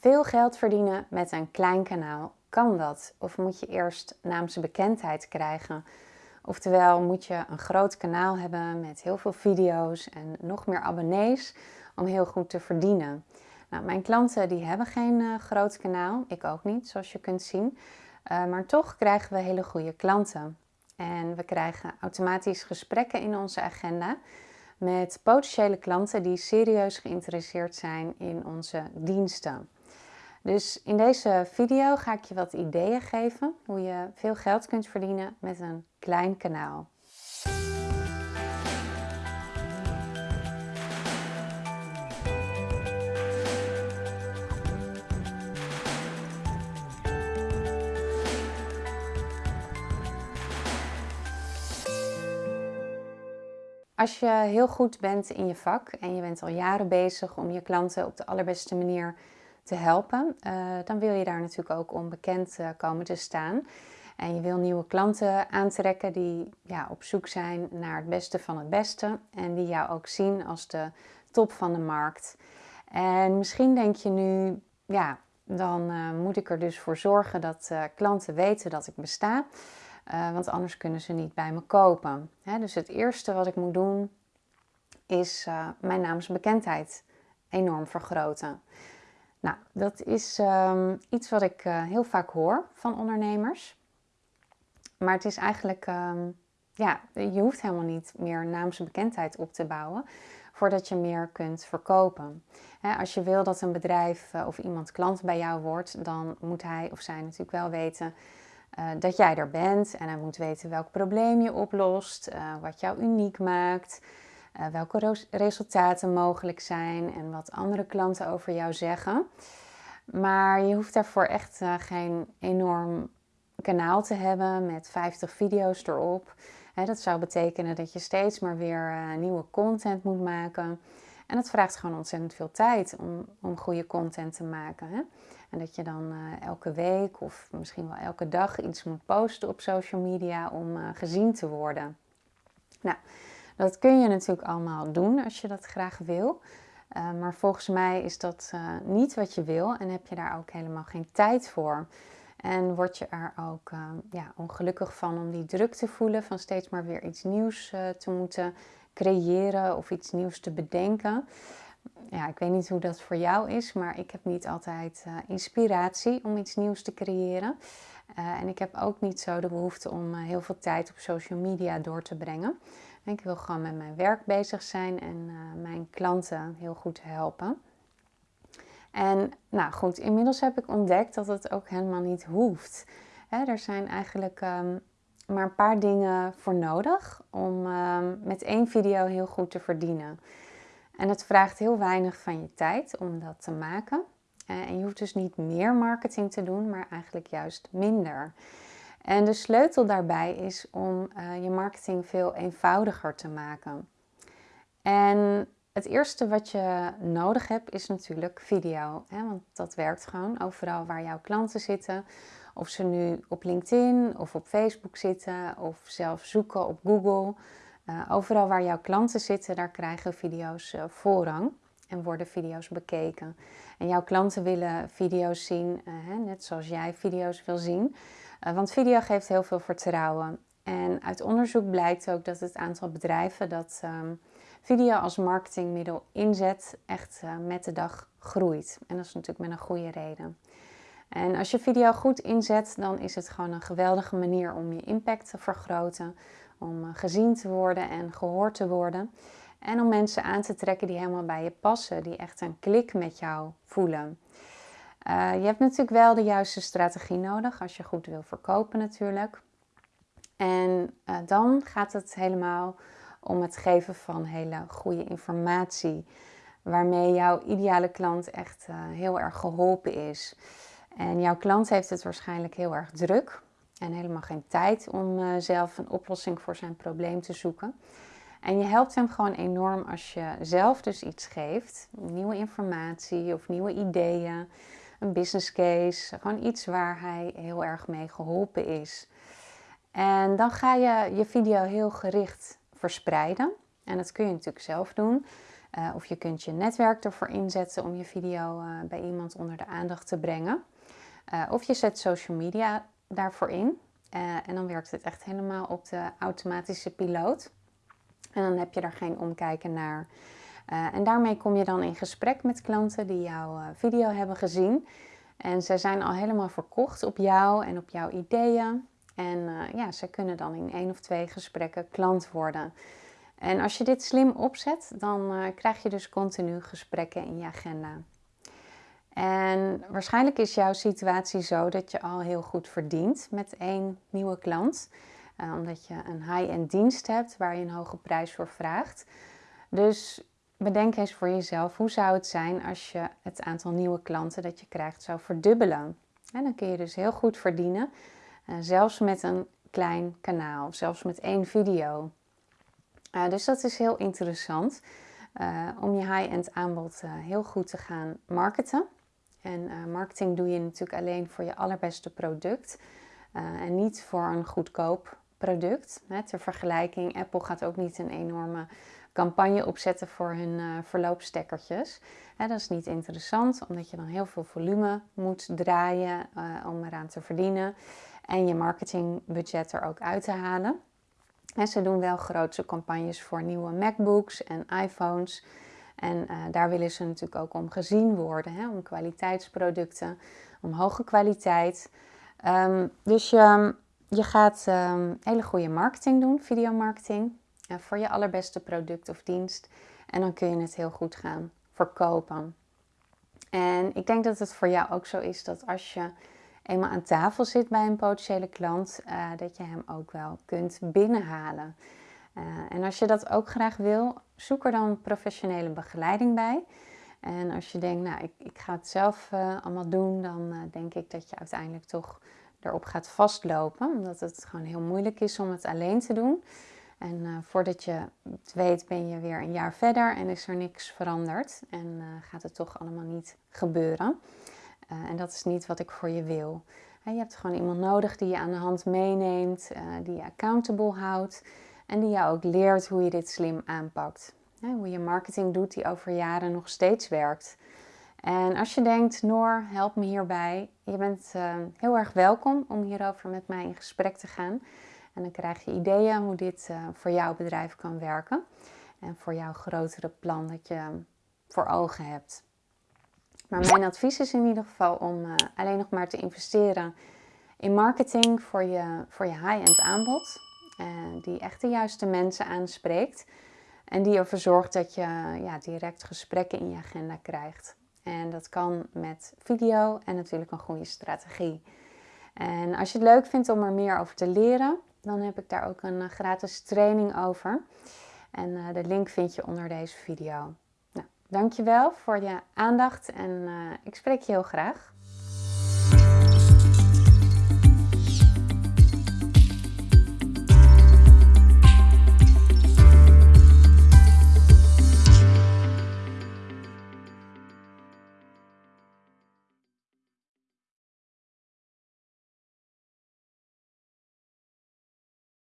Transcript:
Veel geld verdienen met een klein kanaal. Kan dat? Of moet je eerst naamsbekendheid krijgen? Oftewel, moet je een groot kanaal hebben met heel veel video's en nog meer abonnees om heel goed te verdienen? Nou, mijn klanten die hebben geen uh, groot kanaal, ik ook niet, zoals je kunt zien. Uh, maar toch krijgen we hele goede klanten. En we krijgen automatisch gesprekken in onze agenda met potentiële klanten die serieus geïnteresseerd zijn in onze diensten. Dus in deze video ga ik je wat ideeën geven hoe je veel geld kunt verdienen met een klein kanaal. Als je heel goed bent in je vak en je bent al jaren bezig om je klanten op de allerbeste manier te helpen, uh, dan wil je daar natuurlijk ook om bekend uh, komen te staan. En je wil nieuwe klanten aantrekken die ja, op zoek zijn naar het beste van het beste en die jou ook zien als de top van de markt. En misschien denk je nu, ja, dan uh, moet ik er dus voor zorgen dat klanten weten dat ik besta. Want anders kunnen ze niet bij me kopen. dus het eerste wat ik moet doen is mijn naamsbekendheid enorm vergroten. Nou, dat is um, iets wat ik uh, heel vaak hoor van ondernemers. Maar het is eigenlijk, um, ja, je hoeft helemaal niet meer naamsbekendheid op te bouwen voordat je meer kunt verkopen. als je wil dat een bedrijf of iemand klant bij jou wordt, dan moet hij of zij natuurlijk wel weten uh, dat jij er bent en hij moet weten welk probleem je oplost, wat jou uniek maakt, uh, welke resultaten mogelijk zijn en wat andere klanten over jou zeggen. Maar je hoeft daarvoor echt geen enorm kanaal te hebben met 50 video's erop. dat zou betekenen dat je steeds maar weer nieuwe content moet maken. En dat vraagt gewoon ontzettend veel tijd om, om goede content te maken. Hè? En dat je dan elke week of misschien wel elke dag iets moet posten op social media om gezien te worden. Nou, dat kun je natuurlijk allemaal doen als je dat graag wil. Uh, maar volgens mij is dat niet wat je wil en heb je daar ook helemaal geen tijd voor. En word je er ook ja, ongelukkig van om die druk te voelen van steeds maar weer iets nieuws te moeten creëren of iets nieuws te bedenken ja, ik weet niet hoe dat voor jou is, maar ik heb niet altijd inspiratie om iets nieuws te creëren. En ik heb ook niet zo de behoefte om heel veel tijd op social media door te brengen. Ik wil gewoon met mijn werk bezig zijn en mijn klanten heel goed helpen. En nou goed, inmiddels heb ik ontdekt dat het ook helemaal niet hoeft. Hè, er zijn eigenlijk um, maar een paar dingen voor nodig om um, met één video heel goed te verdienen. En het vraagt heel weinig van je tijd om dat te maken. Eh, en je hoeft dus niet meer marketing te doen, maar eigenlijk juist minder. En de sleutel daarbij is om uh, je marketing veel eenvoudiger te maken. En het eerste wat je nodig hebt is natuurlijk video. Hè? Want dat werkt gewoon overal waar jouw klanten zitten. Of ze nu op LinkedIn of op Facebook zitten of zelf zoeken op Google. Uh, overal waar jouw klanten zitten, daar krijgen video's uh, voorrang en worden video's bekeken. En jouw klanten willen video's zien, hè, net zoals jij video's wil zien. Want video geeft heel veel vertrouwen. En uit onderzoek blijkt ook dat het aantal bedrijven dat um, video als marketingmiddel inzet, echt met de dag groeit. En dat is natuurlijk met een goede reden. En als je video goed inzet, dan is het gewoon een geweldige manier om je impact te vergroten om eh, gezien te worden en gehoord te worden. En om mensen aan te trekken die helemaal bij je passen, die echt een klik met jou voelen. Uh, je hebt natuurlijk wel de juiste strategie nodig als je goed wil verkopen natuurlijk. En uh, dan gaat het helemaal om het geven van hele goede informatie. Waarmee jouw ideale klant echt uh, heel erg geholpen is. En jouw klant heeft het waarschijnlijk heel erg druk en helemaal geen tijd om zelf een oplossing voor zijn probleem te zoeken. En je helpt hem gewoon enorm als je zelf dus iets geeft, nieuwe informatie of nieuwe ideeën, een business case, gewoon iets waar hij heel erg mee geholpen is. En dan ga je je video heel gericht verspreiden. En dat kun je natuurlijk zelf doen. of je kunt je netwerk ervoor inzetten om je video bij iemand onder de aandacht te brengen. of je zet social media daarvoor in. en dan werkt het echt helemaal op de automatische piloot. En dan heb je er geen omkijken naar. Uh, en daarmee kom je dan in gesprek met klanten die jouw uh, video hebben gezien. En zij zijn al helemaal verkocht op jou en op jouw ideeën. En uh, ja, ze kunnen dan in één of twee gesprekken klant worden. En als je dit slim opzet, dan krijg je dus continu gesprekken in je agenda. En waarschijnlijk is jouw situatie zo dat je al heel goed verdient met één nieuwe klant. omdat je een high-end dienst hebt waar je een hoge prijs voor vraagt. Dus bedenk eens voor jezelf, hoe zou het zijn als je het aantal nieuwe klanten dat je krijgt zou verdubbelen? En dan kun je dus heel goed verdienen, uh, zelfs met een klein kanaal, zelfs met één video. Uh, dus dat is heel interessant uh, om je high-end aanbod heel goed te gaan marketen. En marketing doe je natuurlijk alleen voor je allerbeste product en niet voor een goedkoop product. Ter vergelijking, Apple gaat ook niet een enorme campagne opzetten voor hun uh, verloopstekkertjes. dat is niet interessant, omdat je dan heel veel volume moet draaien uh, om eraan te verdienen. En je marketingbudget er ook uit te halen. En ze doen wel grootse campagnes voor nieuwe MacBooks en iPhones. En uh, daar willen ze natuurlijk ook om gezien worden, hè, om kwaliteitsproducten, om hoge kwaliteit. Um, dus je, je gaat um, hele goede marketing doen, videomarketing voor je allerbeste product of dienst. En dan kun je het heel goed gaan verkopen. En ik denk dat het voor jou ook zo is dat als je eenmaal aan tafel zit bij een potentiële klant, uh, dat je hem ook wel kunt binnenhalen. Uh, en als je dat ook graag wil, zoek er dan professionele begeleiding bij. En als je denkt, nou, ik, ik ga het zelf uh, allemaal doen, dan denk ik dat je uiteindelijk toch erop gaat vastlopen. Omdat het gewoon heel moeilijk is om het alleen te doen. En uh, voordat je het weet ben je weer een jaar verder en is er niks veranderd. En uh, gaat het toch allemaal niet gebeuren. Uh, en dat is niet wat ik voor je wil. je hebt gewoon iemand nodig die je aan de hand meeneemt, die je accountable houdt. En die jou ook leert hoe je dit slim aanpakt. hoe je marketing doet die over jaren nog steeds werkt. En als je denkt, Noor, help me hierbij. Je bent heel erg welkom om hierover met mij in gesprek te gaan. En dan krijg je ideeën hoe dit uh, voor jouw bedrijf kan werken. En voor jouw grotere plan dat je voor ogen hebt. Maar mijn advies is in ieder geval om uh, alleen nog maar te investeren in marketing voor je, voor je high-end aanbod. Uh, die echt de juiste mensen aanspreekt. En die ervoor zorgt dat je ja, direct gesprekken in je agenda krijgt. En dat kan met video en natuurlijk een goede strategie. En als je het leuk vindt om er meer over te leren, dan heb ik daar ook een eh, gratis training over. En uh, de link vind je onder deze video. Nou, dankjewel voor je aandacht en uh, ik spreek je heel graag.